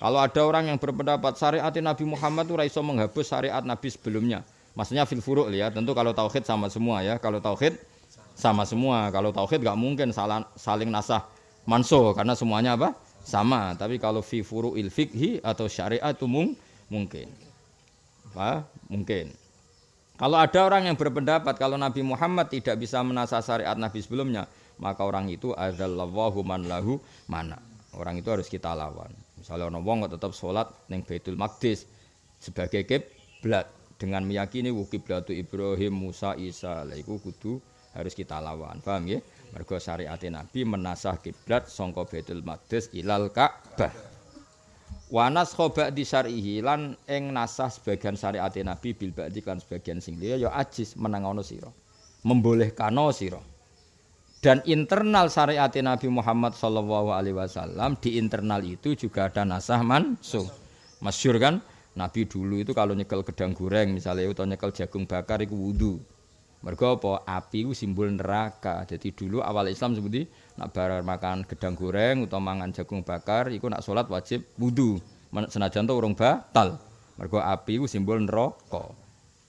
Kalau ada orang yang berpendapat syariat Nabi Muhammad itu raiso menghapus syariat Nabi sebelumnya. Maksudnya fil furuk ya. Tentu kalau tauhid sama semua ya. Kalau tauhid sama semua. Kalau tauhid nggak mungkin saling nasah manso karena semuanya apa? Sama. Tapi kalau fi furu'il fikhi atau syariat itu mung, mungkin. Apa? Mungkin. Kalau ada orang yang berpendapat kalau Nabi Muhammad tidak bisa menasah syariat Nabi sebelumnya, maka orang itu adzallahu man lahu mana. Orang itu harus kita lawan. Misalnya orang wong tetap sholat neng Baitul Maqdis sebagai kiblat dengan meyakini kiblatu Ibrahim, Musa, Isa. Lah iku kudu harus kita lawan. Paham ya? Mergo syariat Nabi menasah kiblat sangka Baitul Maqdis ilal Ka'bah. Wanas khoba di syarihi lan ing nasah sebagian syariat Nabi bil ba'di sebagian sing liya ya ajis menangono sira. Membolehkano sira dan internal syariat Nabi Muhammad Shallallahu Alaihi Wasallam di internal itu juga ada nasah mansuh. Masyur kan? Nabi dulu itu kalau nyekel gedang goreng misalnya atau nyekel jagung bakar itu wudhu. Mereka apa? Api itu simbol neraka. Jadi dulu awal Islam seperti nak barang makan gedang goreng atau mangan jagung bakar, itu nak sholat wajib wudhu. Senajan tuh urung batal. Mereka api itu simbol neraka.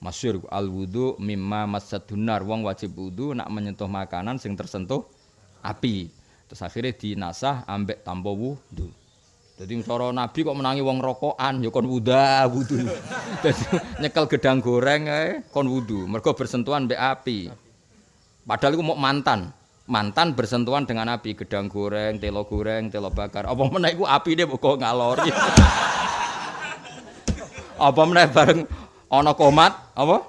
Masyur. Al wudu mimma masadunar wong wajib wudu nak menyentuh makanan sing tersentuh api. Terus akhirnya dinasah ambek tanpa wudu. Jadi cara nabi kok menangi wong rokokan ya kon wuda wudu. Jadi nyekel gedang goreng eh, kon wudu. Mereka bersentuhan ambek api. Padahal itu mau mantan. Mantan bersentuhan dengan api. Gedang goreng telo goreng telo bakar. Apa meneh iku api dia kok ngalor apa meneh bareng ana komat apa?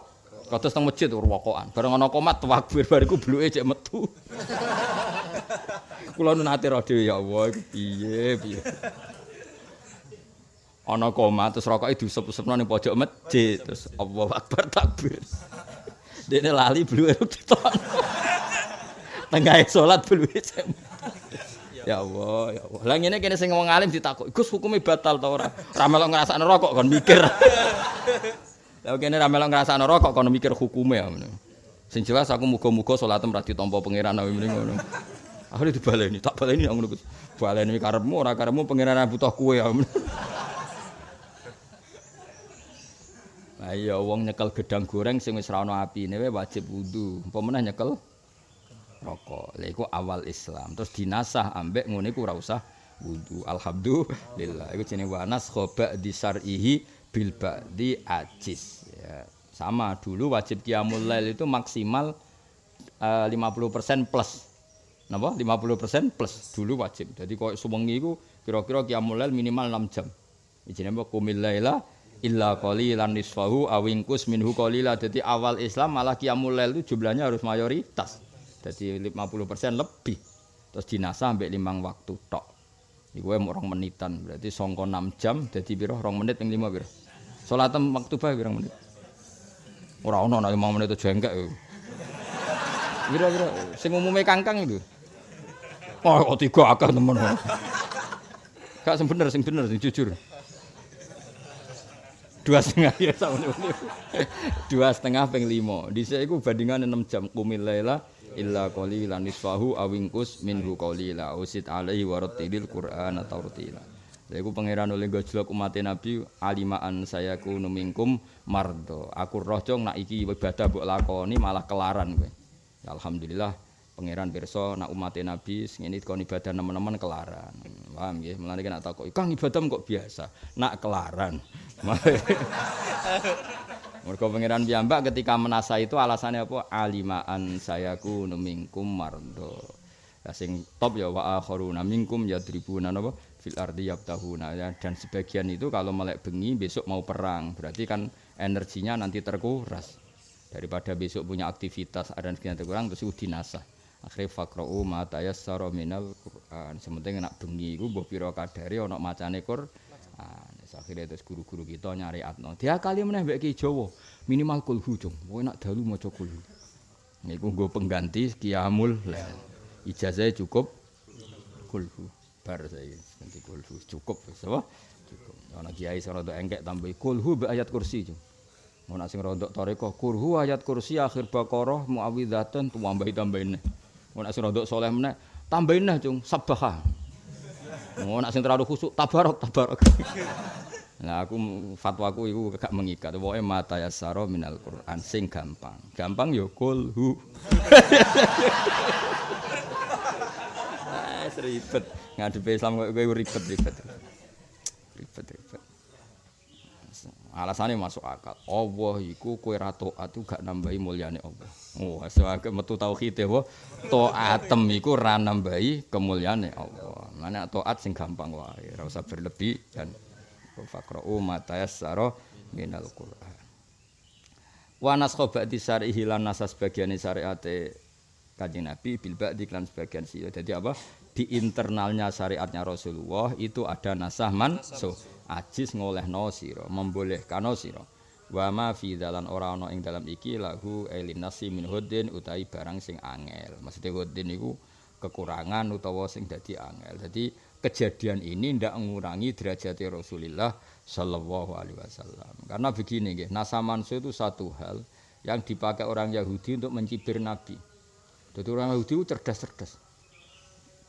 Kados teng masjid rokokan bareng ana komat takbir bariku bluke cek metu. Kula nu nate ro dhewe ya Allah iku piye piye. Ana komat terus rokoke diusep-usepno ning pojok masjid. Terus Allah akbar takbir. Dene lali bluke ditok. Tengah salat bluke cek Ya Allah, ya Allah. Lah ngene kene sing wong alim ditakok, Gus hukume batal ta ora? Ra melok ngrasakno rokok kon mikir. Lah kene ra melok ngrasakno rokok kono mikir hukume. Sing jelas aku muga-muga salatem ra ditampa pangeran awe mrene ngono. Akhire dibaleni, tak baleni ngono Gus. Baleni karepmu ora karepmu pangeran ra butuh kowe ya. Ayo wong nyekel gedang goreng sing wis ra ono apine wajib wudu. Apa meneh nyekel rokok. Lha iku awal Islam. Terus dinasah ambek ngene iku ora usah wudu. Alhamdulillah. Iku jenenge wanas khoba di syar'ihi bil ba'di ajis ya. Sama dulu wajib qiyamul lail itu maksimal uh, 50% plus. Napa? 50% plus dulu wajib. Jadi kok suwengi iku kira-kira qiyamul lail minimal 6 jam. Ijine apa kumil laila illa qalilan nisfahu awingkus minhu qalila. Jadi awal Islam malah qiyamul lail itu jumlahnya harus mayoritas. Jadi 50% lebih. Terus dinasa sampai limang waktu tok. Iku orang menitan, berarti songko 6 jam, jadi biro orang menit yang 5 biro. Salat maktubah pirang menit? Ora ono nek 5 menit jengkek. Kira-kira sing umume kangkang itu. Oh, kok tiga akeh temen. Gak sing bener, sing bener, sing jujur. Dua setengah ya sama Dua setengah peng lima. Di sini aku bandingan enam jam kumil lela illa qalilan nisfahu awingkus minhu qalila usit alaihi warattilil qur'an atau rutila. Iku pangeran oleh gojlok umat Nabi alimaan saya ku numingkum mardo. Aku roh jong nak iki ibadah mbok lakoni malah kelaran kowe. Ya, alhamdulillah pangeran pirsa nak umat Nabi sing ini ibadah teman-teman kelaran. Paham nggih? Mulane nek takok, "Kang ibadah kok biasa?" Nak kelaran. Mergo pangeran piyambak ketika menasa itu alasannya apa? Alimaan sayaku numingkum mardo. Ya sing top ya wa akharuna minkum yadribuna napa? Fil ardi yabtahuna ya dan sebagian itu kalau melek bengi besok mau perang. Berarti kan energinya nanti terkuras. Daripada besok punya aktivitas ada sekian terkurang terus dinasah. Akhirnya fakra'u ma tayassara minal Qur'an. Sementing nak bengi iku mbok pira kadare ana macane Qur'an. Akhirnya terus guru-guru kita nyari atno. Dia kali meneh mbek Jawa minimal kulhu jong kowe nak dalu maca kulhu. Niku nggo pengganti lail. Ijazah cukup kulhu bar saiki nanti kulhu cukup apa cukup ana kiai sing rada engkek tambah kulhu be ayat kursi cung ana sing rada tarekah kulhu ayat kursi akhir baqarah muawwidzatan tambahi tambahin ana sing rada saleh meneh tambahin nah cung sabbaha Oh, nak sing terlalu khusuk tabarok tabarok. Nah, aku fatwaku iku gak mengikat. Pokoke mata yasaro minal Quran sing gampang. Gampang ya kulhu. Ah, ribet. Ngadepi Islam kok kowe ribet ribet. Ribet ribet. Alasannya masuk akal. Allah iku kowe ra taat gak nambahi mulyane Allah. Oh, sewake metu tauhid ya, Taatem iku ra nambahi kemuliaane Allah. Mana taat sing gampang wae, ora usah berlebih dan Fakra'u matayassara minal Qur'an. Wa naskha ba'di syarihi lan nasas bagian syariate Kanjeng Nabi bil ba'di lan sebagian sih. Jadi apa? Di internalnya syariatnya Rasulullah itu ada nasah so Ajis ngolehno sira, membolehkan sira. Wa ma fi dalan ora ana ing dalam iki lahu elin nasi min hudin utahi barang sing angel. Maksudnya hudin iku kekurangan utawa sing dadi angel. Jadi kejadian ini tidak mengurangi derajat Rasulullah Shallallahu Alaihi Wasallam. Karena begini, nasa nasamansu itu satu hal yang dipakai orang Yahudi untuk mencibir Nabi. Jadi orang Yahudi itu cerdas-cerdas.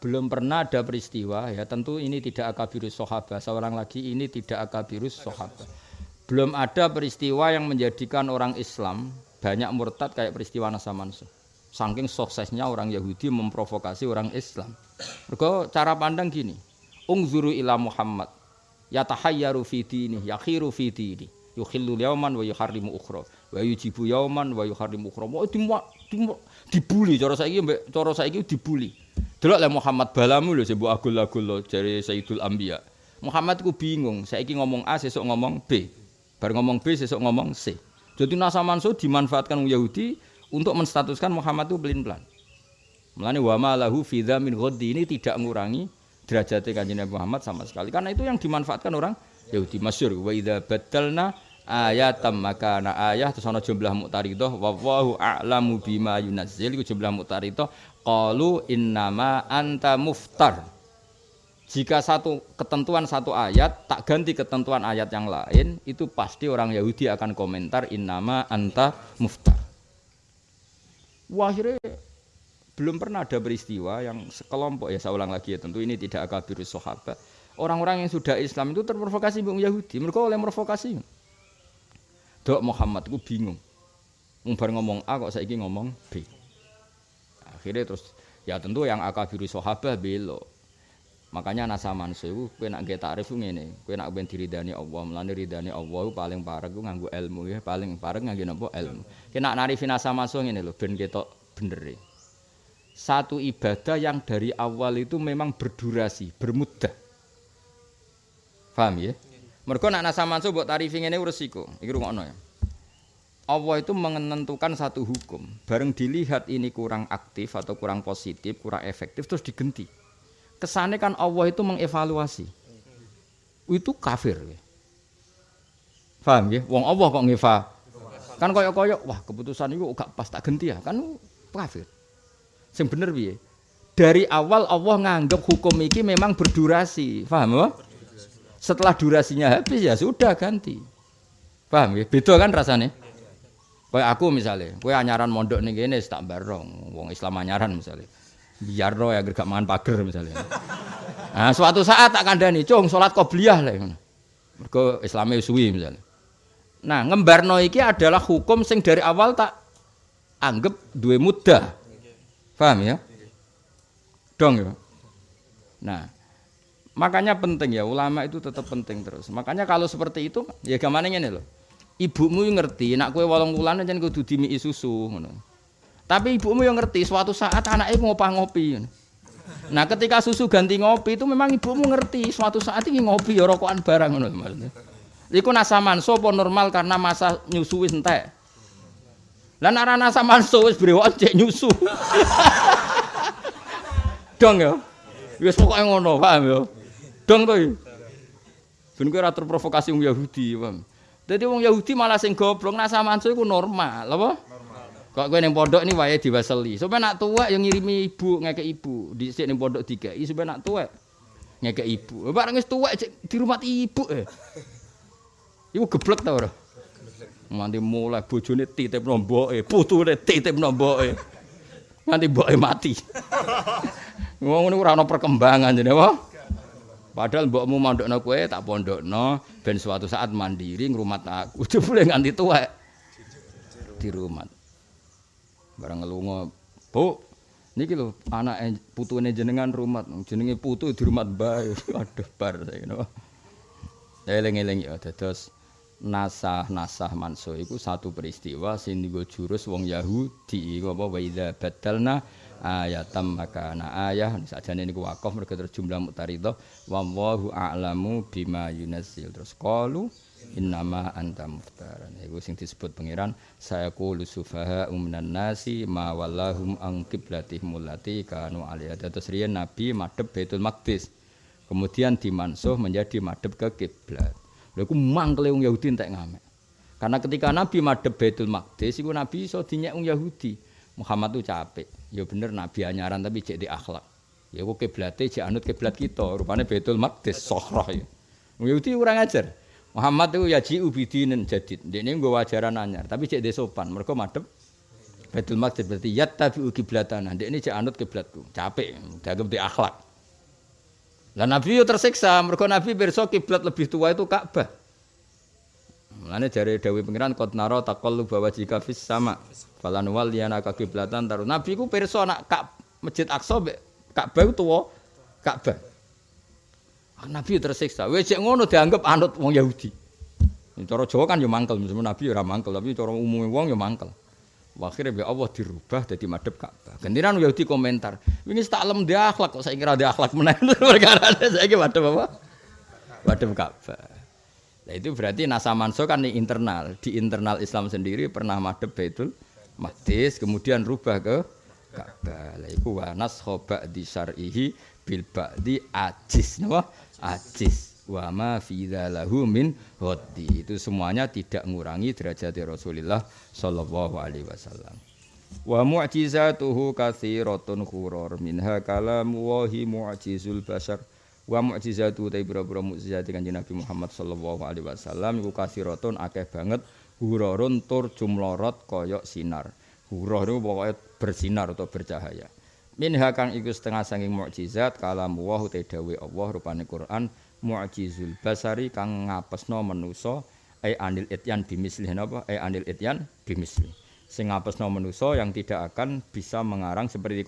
Belum pernah ada peristiwa, ya tentu ini tidak akabirus sahabat. Seorang lagi ini tidak akabirus sahabat. Belum ada peristiwa yang menjadikan orang Islam banyak murtad kayak peristiwa Nasamansu. Saking suksesnya orang Yahudi memprovokasi orang Islam. Mergo cara pandang gini. Ungzuru ila Muhammad. Yatahayyaru fi dini, yakhiru fi dini. Yukhillu yauman wa yuharrimu ukhra. Wa yujibu yauman wa yuharrimu ukhra. Mau di, di, dibuli cara saiki mbek cara saiki dibuli. Delok le Muhammad balamu lho sing mbok agul-agul jare Sayyidul Anbiya. Muhammad ku bingung, saiki ngomong A sesuk ngomong B. Bar ngomong B sesuk ngomong C. Jadi Nasa Mansur dimanfaatkan Yahudi untuk menstatuskan Muhammad itu pelin-pelan. Melani wa ma lahu fi min ghaddi ini tidak mengurangi derajatnya kanjeng Muhammad sama sekali. Karena itu yang dimanfaatkan orang Yahudi masyhur wa idza badalna ayatam maka na ayah terus ana jumlah muqtaridah wa wallahu a'lamu bima yunazzil iku jumlah muqtaridah qalu innama anta muftar. Jika satu ketentuan satu ayat tak ganti ketentuan ayat yang lain, itu pasti orang Yahudi akan komentar innama anta muftar. Akhirnya belum pernah ada peristiwa yang sekelompok ya saya ulang lagi ya tentu ini tidak akabirus sahabat. Orang-orang yang sudah Islam itu terprovokasi bung Yahudi. Mereka oleh provokasi. Dok Muhammad itu bingung. Umbar ngomong A kok saya ngomong B. Akhirnya terus ya tentu yang akabirus sahabat belok. Makanya nasa mansu kowe nak nggih takrif ngene, kowe nak ben diridani Allah, mlane ridani Allah paling parek ku nganggo ilmu ya, paling parek nganggo napa ilmu. Kowe nak narifi nasa mansu ngene lho ben ketok bener. Satu ibadah yang dari awal itu memang berdurasi, bermudah. Paham ya? Mergo nak nasa mbok tarifi ngene resiko. Iki rungokno ya. Allah itu menentukan satu hukum. Bareng dilihat ini kurang aktif atau kurang positif, kurang efektif terus digenti kesannya kan Allah itu mengevaluasi. Itu kafir. Paham ya? Wong Allah kok ngeva. Kan koyok-koyok, wah keputusan itu gak pas tak ganti ya. Kan kafir. Sing bener piye? Dari awal Allah nganggap hukum ini memang berdurasi. Paham ya? Setelah durasinya habis ya sudah ganti. Paham ya? Beda kan rasanya? Kayak aku misalnya, kue anyaran mondok nih gini tak barong, wong Islam anyaran misalnya biar roh ya gak mangan pager misalnya. Nah, suatu saat tak kandani, cung salat qobliyah lah Mergo Islame suwi misalnya. Nah, ngembarno iki adalah hukum sing dari awal tak anggap dua mudah. Paham ya? Dong ya. Nah, makanya penting ya ulama itu tetap penting terus. Makanya kalau seperti itu ya gimana ini loh. Ibumu ngerti, nak kue walong wulan jangan kudu dimi susu ngono. Tapi ibumu yang ngerti suatu saat anaknya ngopah ngopi. Nah, ketika susu ganti ngopi itu memang ibumu ngerti suatu saat ini ngopi ya rokokan barang ngono maksudnya. Iku nasaman sopo normal karena masa nyusu wis entek. Lah nek nasaman so wis brewok cek nyusu. Dong ya. Wis pokoke ngono, paham ya. Dong to. Ben kowe ora terprovokasi wong Yahudi, paham. Dadi wong Yahudi malah sing goblok nasaman so iku normal, apa? Kok kowe ning pondok ini wae diwaseli. Supaya nak tuwek yang ngirimi ibu ngeke ibu. Dhisik ning pondok dikai supaya nak tuwek ngeke ibu. Bareng wis tuwek di rumah ibu eh. Ibu geblek ta ora? Nganti mulai bojone titip nomboke, putune titip nomboke. Nganti mboke mati. Wong ngono ora ana perkembangan jenenge apa? Padahal mbokmu mondokno kowe tak pondokno ben suatu saat mandiri ngrumat aku. Jebule nganti tuwek di rumah. Barang ngelunga, Bu, niki lho anake putune jenengan rumah, jenenge putu di rumah bae. Aduh bar saiki napa. Eling-eling ya dados nasah-nasah manso iku satu peristiwa sing dienggo jurus wong Yahudi. Apa? Wa idza badalna ayatam makana ayah. Sakjane niku wakaf mergo terus jumlah mutaridah wallahu a'lamu bima yunazzil. Terus qalu innama anta muftaran iku sing disebut pangeran saya qulu sufaha minan nasi ma wallahum an qiblatihim allati kanu alaiha terus riyen nabi madhep Baitul Maqdis. Kemudian dimansuh menjadi madhep ke kiblat lha iku mangkle wong Yahudi entek ngamek. Karena ketika nabi madhep Baitul Maqdis iku nabi iso dinyek wong Yahudi. Muhammad tuh capek. Ya bener nabi anyaran tapi cek di akhlak. Ya kok kiblate cek anut kiblat kita rupane Baitul Maqdis sohrah ya. Yahudi kurang ajar. Muhammad itu ya ji ubidinin jadid. Ini gue wajaran anyar tapi cek di sopan. Mereka madep Baitul Maqdis berarti yat tapi kiblatana. Ini cek anut kiblatku. Capek dianggap di akhlak lah Nabi yo tersiksa mereka Nabi besok kiblat lebih tua itu Ka'bah. Mulane jare dawuh pangeran qad naro taqallu bawa jika fis sama falan wal yana kiblatan taru nabi ku pirsa nak kak masjid aqsa Ka'bah tuwa Ka'bah. Nabi tersiksa. Wis ngono dianggap anut wong Yahudi. Cara Jawa kan yo mangkel mesti nabi ora mangkel tapi cara umume wong yo mangkel. Akhirnya ya Allah dirubah jadi madep Ka'bah. Gantian Yahudi komentar, ini tak lem dia akhlak kok saya kira dia akhlak menaik. Perkara kira madep apa? Madep Ka'bah. Nah itu berarti nasa manso kan di internal. Di internal Islam sendiri pernah madep Baitul Maqdis, kemudian rubah ke Ka'bah. Lah iku wa naskhaba di syar'ihi bil ba'di ajis napa? Ajis. Wa ma fi dzalahu min hoddi. Itu semuanya tidak mengurangi derajat Rasulullah sallallahu alaihi wasallam. Wa mu'jizatuhu katsiratun khurur minha kalamu wa hi mu'jizul bashar. wa mukjizatu ta ibra-ibra mukjizat kanjeng Nabi Muhammad sallallahu alaihi wasallam iku kasiratun akeh banget. Hurorun tur jumlorot kaya sinar. Hurah niku pokoke bersinar atau bercahaya. Minha kang iku setengah saking mukjizat kalam wa te dawe Allah rupane Quran mukjizul basari kang ngapesno manusa ai anil ityan bimisli napa ai anil ityan bimisli sing ngapesno manusa yang tidak akan bisa mengarang seperti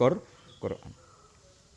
Quran